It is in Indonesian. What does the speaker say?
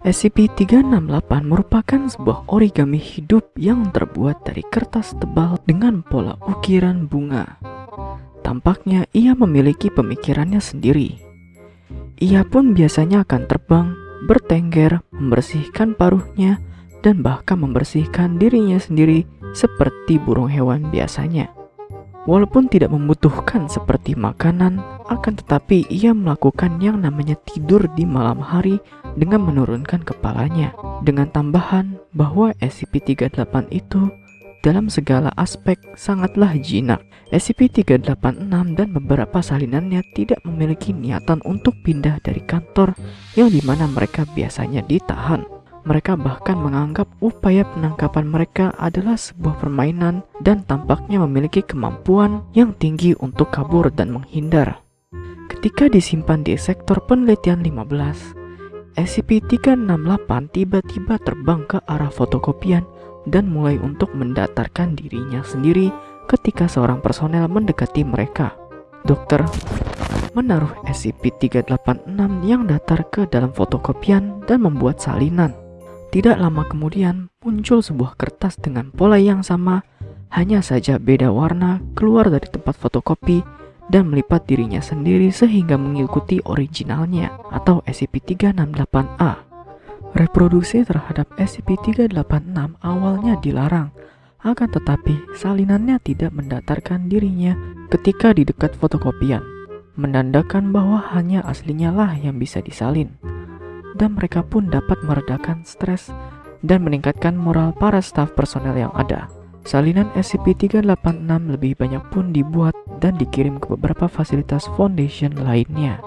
SCP-368 merupakan sebuah origami hidup yang terbuat dari kertas tebal dengan pola ukiran bunga. Tampaknya ia memiliki pemikirannya sendiri. Ia pun biasanya akan terbang, bertengger, membersihkan paruhnya, dan bahkan membersihkan dirinya sendiri seperti burung hewan biasanya. Walaupun tidak membutuhkan seperti makanan, akan tetapi ia melakukan yang namanya tidur di malam hari dengan menurunkan kepalanya. Dengan tambahan bahwa SCP-38 itu dalam segala aspek sangatlah jinak. SCP-386 dan beberapa salinannya tidak memiliki niatan untuk pindah dari kantor yang di mana mereka biasanya ditahan. Mereka bahkan menganggap upaya penangkapan mereka adalah sebuah permainan dan tampaknya memiliki kemampuan yang tinggi untuk kabur dan menghindar. Ketika disimpan di sektor penelitian 15, SCP-368 tiba-tiba terbang ke arah fotokopian dan mulai untuk mendatarkan dirinya sendiri ketika seorang personel mendekati mereka. Dokter menaruh SCP-386 yang datar ke dalam fotokopian dan membuat salinan. Tidak lama kemudian muncul sebuah kertas dengan pola yang sama, hanya saja beda warna keluar dari tempat fotokopi dan melipat dirinya sendiri sehingga mengikuti originalnya atau SCP-368-A. Reproduksi terhadap SCP-386 awalnya dilarang, akan tetapi salinannya tidak mendatarkan dirinya ketika di dekat fotokopian, menandakan bahwa hanya aslinya lah yang bisa disalin dan mereka pun dapat meredakan stres dan meningkatkan moral para staf personel yang ada. Salinan SCP-386 lebih banyak pun dibuat dan dikirim ke beberapa fasilitas foundation lainnya.